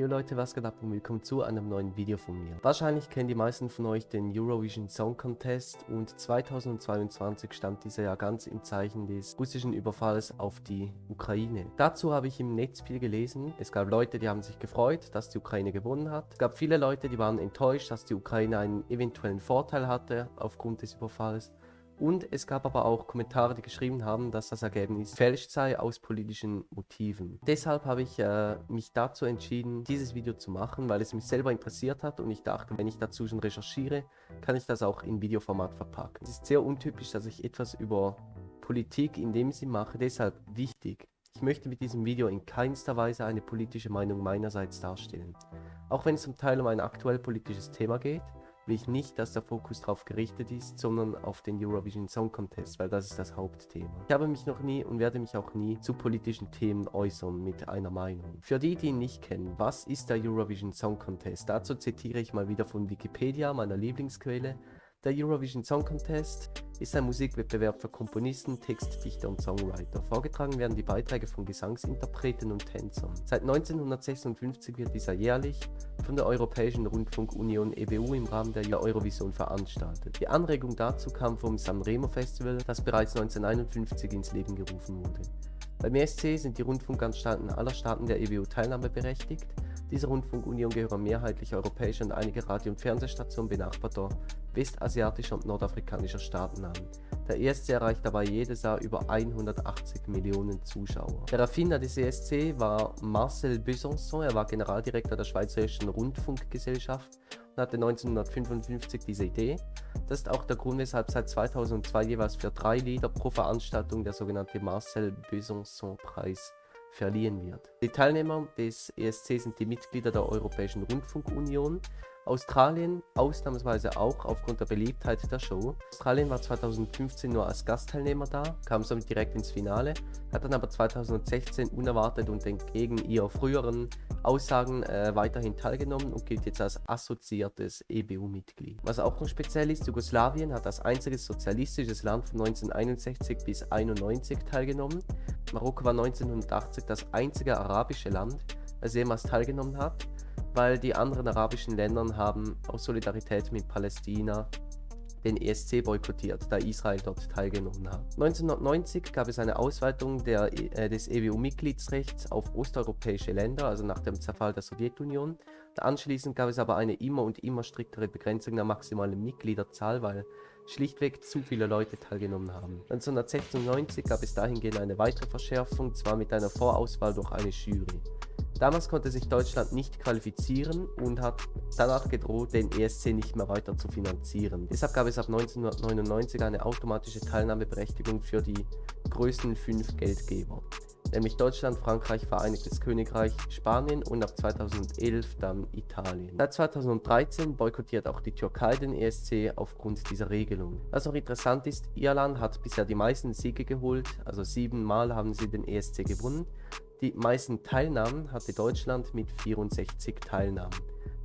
Jo Leute, was geht ab und willkommen zu einem neuen Video von mir. Wahrscheinlich kennen die meisten von euch den Eurovision Song Contest und 2022 stand dieser ja ganz im Zeichen des russischen Überfalls auf die Ukraine. Dazu habe ich im Netz viel gelesen. Es gab Leute, die haben sich gefreut, dass die Ukraine gewonnen hat. Es gab viele Leute, die waren enttäuscht, dass die Ukraine einen eventuellen Vorteil hatte aufgrund des Überfalls. Und es gab aber auch Kommentare, die geschrieben haben, dass das Ergebnis fälscht sei aus politischen Motiven. Deshalb habe ich äh, mich dazu entschieden, dieses Video zu machen, weil es mich selber interessiert hat und ich dachte, wenn ich dazu schon recherchiere, kann ich das auch in Videoformat verpacken. Es ist sehr untypisch, dass ich etwas über Politik in dem Sinn mache, deshalb wichtig. Ich möchte mit diesem Video in keinster Weise eine politische Meinung meinerseits darstellen. Auch wenn es zum Teil um ein aktuell politisches Thema geht, will ich nicht, dass der Fokus darauf gerichtet ist, sondern auf den Eurovision Song Contest, weil das ist das Hauptthema. Ich habe mich noch nie und werde mich auch nie zu politischen Themen äußern mit einer Meinung. Für die, die ihn nicht kennen, was ist der Eurovision Song Contest? Dazu zitiere ich mal wieder von Wikipedia, meiner Lieblingsquelle. Der Eurovision Song Contest ist ein Musikwettbewerb für Komponisten, Textdichter und Songwriter. Vorgetragen werden die Beiträge von Gesangsinterpreten und Tänzern. Seit 1956 wird dieser jährlich von der Europäischen Rundfunkunion EBU im Rahmen der Eurovision veranstaltet. Die Anregung dazu kam vom Sanremo Festival, das bereits 1951 ins Leben gerufen wurde. Beim ESC sind die Rundfunkanstalten aller Staaten der EBU teilnahmeberechtigt. Diese Rundfunkunion gehören mehrheitlich europäische und einige Radio- und Fernsehstationen benachbarter westasiatischer und nordafrikanischer Staaten an. Der ESC erreicht dabei jedes Jahr über 180 Millionen Zuschauer. Der Erfinder des ESC war Marcel Besançon, er war Generaldirektor der Schweizerischen Rundfunkgesellschaft und hatte 1955 diese Idee. Das ist auch der Grund, weshalb seit 2002 jeweils für drei Lieder pro Veranstaltung der sogenannte Marcel Besançon Preis verliehen wird. Die Teilnehmer des ESC sind die Mitglieder der Europäischen Rundfunkunion, Australien ausnahmsweise auch aufgrund der Beliebtheit der Show. Australien war 2015 nur als Gastteilnehmer da, kam somit direkt ins Finale, hat dann aber 2016 unerwartet und entgegen ihrer früheren Aussagen äh, weiterhin teilgenommen und gilt jetzt als assoziiertes EBU-Mitglied. Was auch noch speziell ist, Jugoslawien hat als einziges sozialistisches Land von 1961 bis 1991 teilgenommen. Marokko war 1980 das einzige arabische Land, das jemals teilgenommen hat weil die anderen arabischen Länder haben aus Solidarität mit Palästina den ESC boykottiert, da Israel dort teilgenommen hat. 1990 gab es eine Ausweitung der, äh, des EWU-Mitgliedsrechts auf osteuropäische Länder, also nach dem Zerfall der Sowjetunion. Anschließend gab es aber eine immer und immer striktere Begrenzung der maximalen Mitgliederzahl, weil schlichtweg zu viele Leute teilgenommen haben. 1996 gab es dahingehend eine weitere Verschärfung, zwar mit einer Vorauswahl durch eine Jury. Damals konnte sich Deutschland nicht qualifizieren und hat danach gedroht, den ESC nicht mehr weiter zu finanzieren. Deshalb gab es ab 1999 eine automatische Teilnahmeberechtigung für die größten fünf Geldgeber nämlich Deutschland, Frankreich, Vereinigtes Königreich, Spanien und ab 2011 dann Italien. Seit 2013 boykottiert auch die Türkei den ESC aufgrund dieser Regelung. Was auch interessant ist, Irland hat bisher die meisten Siege geholt, also siebenmal haben sie den ESC gewonnen. Die meisten Teilnahmen hatte Deutschland mit 64 Teilnahmen.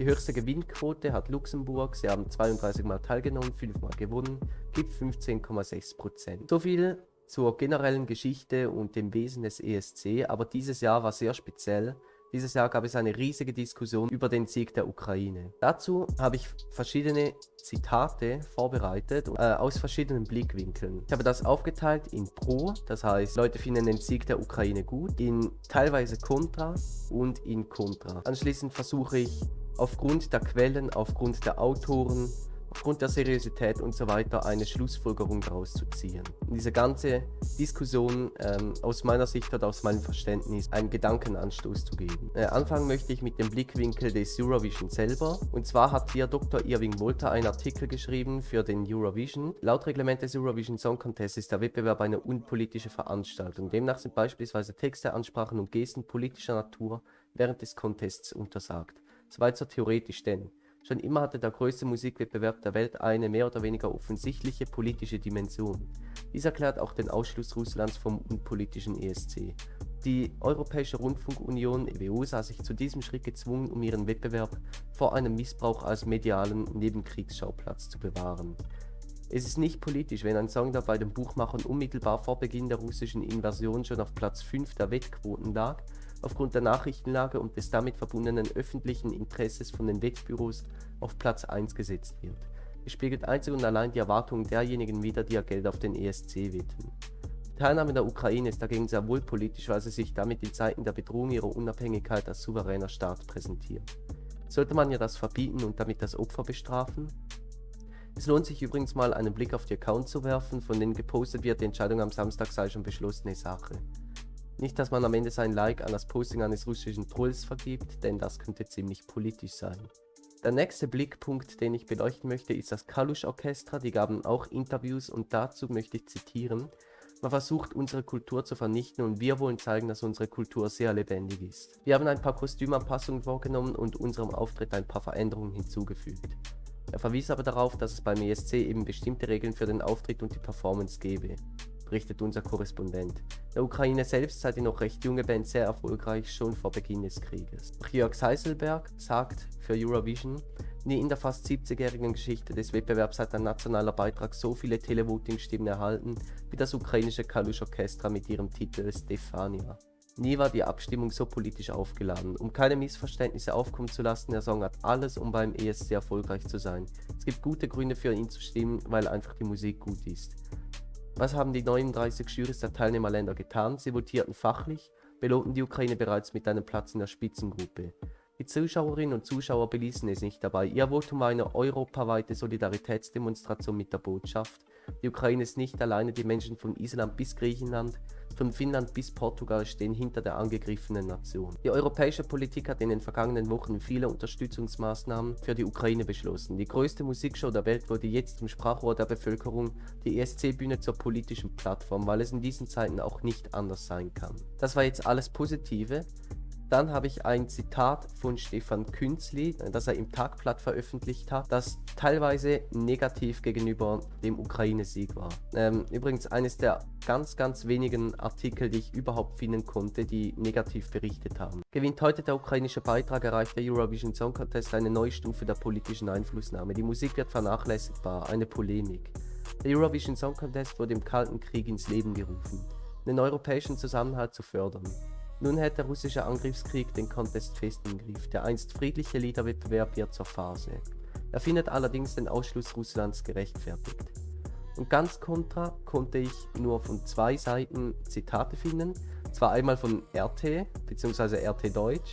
Die höchste Gewinnquote hat Luxemburg, sie haben 32 Mal teilgenommen, 5 Mal gewonnen, gibt 15,6%. So viel zur generellen Geschichte und dem Wesen des ESC, aber dieses Jahr war sehr speziell. Dieses Jahr gab es eine riesige Diskussion über den Sieg der Ukraine. Dazu habe ich verschiedene Zitate vorbereitet äh, aus verschiedenen Blickwinkeln. Ich habe das aufgeteilt in Pro, das heißt Leute finden den Sieg der Ukraine gut, in teilweise Contra und in Contra. Anschließend versuche ich aufgrund der Quellen, aufgrund der Autoren aufgrund der Seriosität und so weiter eine Schlussfolgerung daraus zu ziehen. Und diese ganze Diskussion ähm, aus meiner Sicht oder aus meinem Verständnis einen Gedankenanstoß zu geben. Äh, anfangen möchte ich mit dem Blickwinkel des Eurovision selber. Und zwar hat hier Dr. Irving Wolter einen Artikel geschrieben für den Eurovision. Laut Reglement des Eurovision Song Contest ist der Wettbewerb eine unpolitische Veranstaltung. Demnach sind beispielsweise Texte, Ansprachen und Gesten politischer Natur während des Contests untersagt. Soweit so theoretisch denn. Schon immer hatte der größte Musikwettbewerb der Welt eine mehr oder weniger offensichtliche politische Dimension. Dies erklärt auch den Ausschluss Russlands vom unpolitischen ESC. Die Europäische Rundfunkunion EWU sah sich zu diesem Schritt gezwungen, um ihren Wettbewerb vor einem Missbrauch als medialen Nebenkriegsschauplatz zu bewahren. Es ist nicht politisch, wenn ein Song, der bei den Buchmachern unmittelbar vor Beginn der russischen Invasion schon auf Platz 5 der Wettquoten lag, aufgrund der Nachrichtenlage und des damit verbundenen öffentlichen Interesses von den Wettbüros auf Platz 1 gesetzt wird. Es spiegelt einzig und allein die Erwartungen derjenigen wider, die ihr Geld auf den ESC wetten. Die Teilnahme der Ukraine ist dagegen sehr wohl politisch, weil sie sich damit in Zeiten der Bedrohung ihrer Unabhängigkeit als souveräner Staat präsentiert. Sollte man ja das verbieten und damit das Opfer bestrafen? Es lohnt sich übrigens mal einen Blick auf die Accounts zu werfen, von denen gepostet wird, die Entscheidung am Samstag sei schon beschlossene Sache. Nicht, dass man am Ende sein Like an das Posting eines russischen Trolls vergibt, denn das könnte ziemlich politisch sein. Der nächste Blickpunkt, den ich beleuchten möchte, ist das Kalush Orchestra. Die gaben auch Interviews und dazu möchte ich zitieren. Man versucht unsere Kultur zu vernichten und wir wollen zeigen, dass unsere Kultur sehr lebendig ist. Wir haben ein paar Kostümanpassungen vorgenommen und unserem Auftritt ein paar Veränderungen hinzugefügt. Er verwies aber darauf, dass es beim ESC eben bestimmte Regeln für den Auftritt und die Performance gebe, berichtet unser Korrespondent. Der Ukraine selbst sei die noch recht junge Band sehr erfolgreich, schon vor Beginn des Krieges. Jörg Seiselberg sagt für Eurovision, Nie in der fast 70-jährigen Geschichte des Wettbewerbs hat ein nationaler Beitrag so viele Televoting-Stimmen erhalten wie das ukrainische Kalush Orchestra mit ihrem Titel Stefania. Nie war die Abstimmung so politisch aufgeladen. Um keine Missverständnisse aufkommen zu lassen, der Song hat alles, um beim ESC erfolgreich zu sein. Es gibt gute Gründe für ihn zu stimmen, weil einfach die Musik gut ist. Was haben die 39 Jurys der Teilnehmerländer getan? Sie votierten fachlich, belohnten die Ukraine bereits mit einem Platz in der Spitzengruppe. Die Zuschauerinnen und Zuschauer beließen es nicht dabei. Ihr Votum war eine europaweite Solidaritätsdemonstration mit der Botschaft. Die Ukraine ist nicht alleine, die Menschen von Island bis Griechenland, von Finnland bis Portugal stehen hinter der angegriffenen Nation. Die europäische Politik hat in den vergangenen Wochen viele Unterstützungsmaßnahmen für die Ukraine beschlossen. Die größte Musikshow der Welt wurde jetzt zum Sprachrohr der Bevölkerung, die ESC-Bühne zur politischen Plattform, weil es in diesen Zeiten auch nicht anders sein kann. Das war jetzt alles Positive. Dann habe ich ein Zitat von Stefan Künzli, das er im Tagblatt veröffentlicht hat, das teilweise negativ gegenüber dem Ukraine-Sieg war. Ähm, übrigens eines der ganz, ganz wenigen Artikel, die ich überhaupt finden konnte, die negativ berichtet haben. Gewinnt heute der ukrainische Beitrag, erreicht der Eurovision Song Contest eine neue Stufe der politischen Einflussnahme. Die Musik wird vernachlässigbar, eine Polemik. Der Eurovision Song Contest wurde im Kalten Krieg ins Leben gerufen, den europäischen Zusammenhalt zu fördern. Nun hält der russische Angriffskrieg den Contest fest im Griff. Der einst friedliche Liederwettbewerb wird zur Phase. Er findet allerdings den Ausschluss Russlands gerechtfertigt. Und ganz kontra konnte ich nur von zwei Seiten Zitate finden. Zwar einmal von RT bzw. RT Deutsch.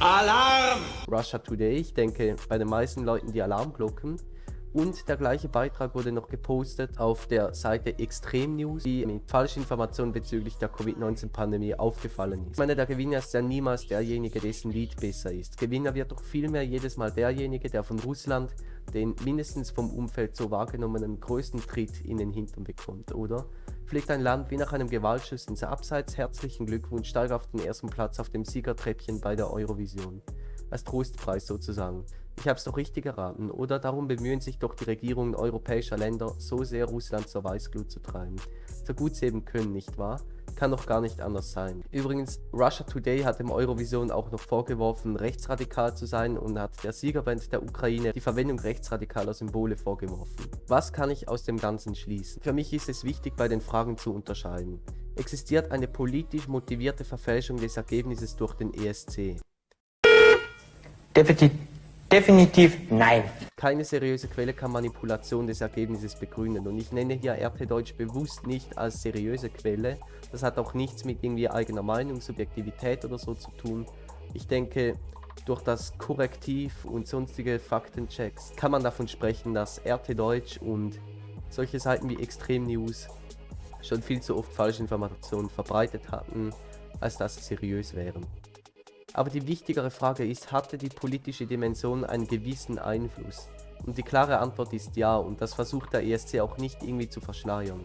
Alarm! Russia Today, ich denke bei den meisten Leuten die Alarmglocken. Und der gleiche Beitrag wurde noch gepostet auf der Seite Extrem News, die mit Falschinformationen bezüglich der Covid-19-Pandemie aufgefallen ist. Ich meine, der Gewinner ist ja niemals derjenige, dessen Lied besser ist. Gewinner wird doch vielmehr jedes Mal derjenige, der von Russland den mindestens vom Umfeld so wahrgenommenen größten Tritt in den Hintern bekommt, oder? Fliegt ein Land wie nach einem Gewaltschuss ins Abseits, herzlichen Glückwunsch, steigt auf den ersten Platz auf dem Siegertreppchen bei der Eurovision. Als Trostpreis sozusagen. Ich habe es doch richtig geraten, oder? Darum bemühen sich doch die Regierungen europäischer Länder so sehr Russland zur Weißglut zu treiben. So gut sie eben können, nicht wahr? Kann doch gar nicht anders sein. Übrigens, Russia Today hat dem Eurovision auch noch vorgeworfen, rechtsradikal zu sein und hat der Siegerband der Ukraine die Verwendung rechtsradikaler Symbole vorgeworfen. Was kann ich aus dem Ganzen schließen? Für mich ist es wichtig, bei den Fragen zu unterscheiden. Existiert eine politisch motivierte Verfälschung des Ergebnisses durch den ESC? Definitiv Definitiv nein. Keine seriöse Quelle kann Manipulation des Ergebnisses begründen und ich nenne hier RT Deutsch bewusst nicht als seriöse Quelle. Das hat auch nichts mit irgendwie eigener Meinung, Subjektivität oder so zu tun. Ich denke, durch das Korrektiv und sonstige Faktenchecks kann man davon sprechen, dass RT Deutsch und solche Seiten wie Extrem News schon viel zu oft Falschinformationen verbreitet hatten, als dass sie seriös wären. Aber die wichtigere Frage ist, hatte die politische Dimension einen gewissen Einfluss? Und die klare Antwort ist ja und das versucht der ESC auch nicht irgendwie zu verschleiern.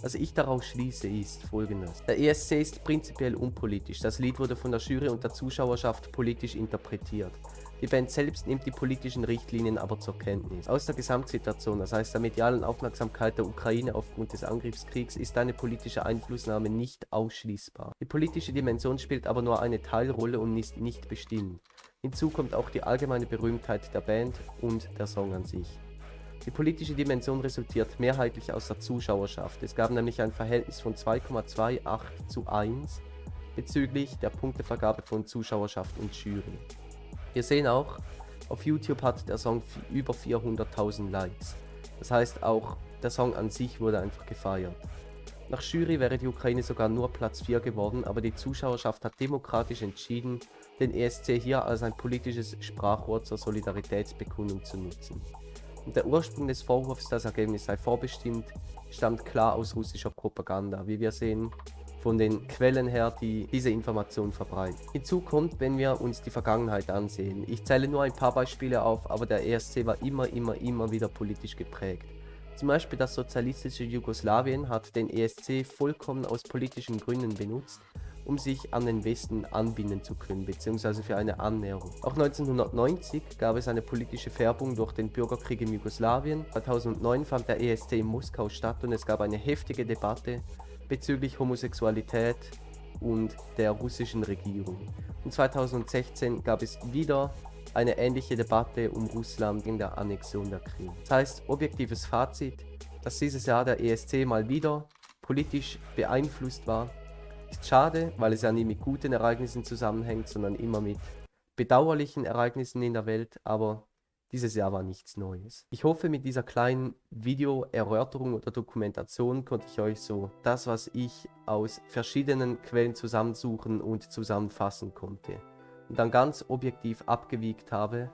Was ich daraus schließe ist folgendes. Der ESC ist prinzipiell unpolitisch. Das Lied wurde von der Jury und der Zuschauerschaft politisch interpretiert. Die Band selbst nimmt die politischen Richtlinien aber zur Kenntnis. Aus der Gesamtsituation, das heißt der medialen Aufmerksamkeit der Ukraine aufgrund des Angriffskriegs, ist eine politische Einflussnahme nicht ausschließbar. Die politische Dimension spielt aber nur eine Teilrolle und ist nicht bestimmt. Hinzu kommt auch die allgemeine Berühmtheit der Band und der Song an sich. Die politische Dimension resultiert mehrheitlich aus der Zuschauerschaft. Es gab nämlich ein Verhältnis von 2,28 zu 1 bezüglich der Punktevergabe von Zuschauerschaft und Jury. Wir sehen auch, auf YouTube hat der Song über 400.000 Likes. Das heißt auch, der Song an sich wurde einfach gefeiert. Nach Jury wäre die Ukraine sogar nur Platz 4 geworden, aber die Zuschauerschaft hat demokratisch entschieden, den ESC hier als ein politisches Sprachrohr zur Solidaritätsbekundung zu nutzen. Und der Ursprung des Vorwurfs, das Ergebnis sei vorbestimmt, stammt klar aus russischer Propaganda, wie wir sehen von den Quellen her, die diese Information verbreiten. Hinzu kommt, wenn wir uns die Vergangenheit ansehen. Ich zähle nur ein paar Beispiele auf, aber der ESC war immer, immer, immer wieder politisch geprägt. Zum Beispiel das sozialistische Jugoslawien hat den ESC vollkommen aus politischen Gründen benutzt, um sich an den Westen anbinden zu können, beziehungsweise für eine Annäherung. Auch 1990 gab es eine politische Färbung durch den Bürgerkrieg in Jugoslawien. 2009 fand der ESC in Moskau statt und es gab eine heftige Debatte bezüglich Homosexualität und der russischen Regierung. Und 2016 gab es wieder eine ähnliche Debatte um Russland in der Annexion der Krim. Das heißt, objektives Fazit, dass dieses Jahr der ESC mal wieder politisch beeinflusst war, ist schade, weil es ja nie mit guten Ereignissen zusammenhängt, sondern immer mit bedauerlichen Ereignissen in der Welt, aber dieses Jahr war nichts Neues. Ich hoffe, mit dieser kleinen Video-Erörterung oder Dokumentation konnte ich euch so das, was ich aus verschiedenen Quellen zusammensuchen und zusammenfassen konnte und dann ganz objektiv abgewiegt habe.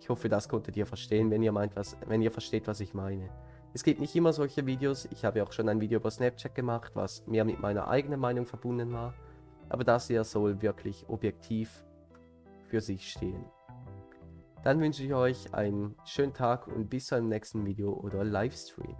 Ich hoffe, das konntet ihr verstehen, wenn ihr meint, was, wenn ihr versteht, was ich meine. Es gibt nicht immer solche Videos. Ich habe auch schon ein Video über Snapchat gemacht, was mehr mit meiner eigenen Meinung verbunden war. Aber das hier soll wirklich objektiv für sich stehen. Dann wünsche ich euch einen schönen Tag und bis zum nächsten Video oder Livestream.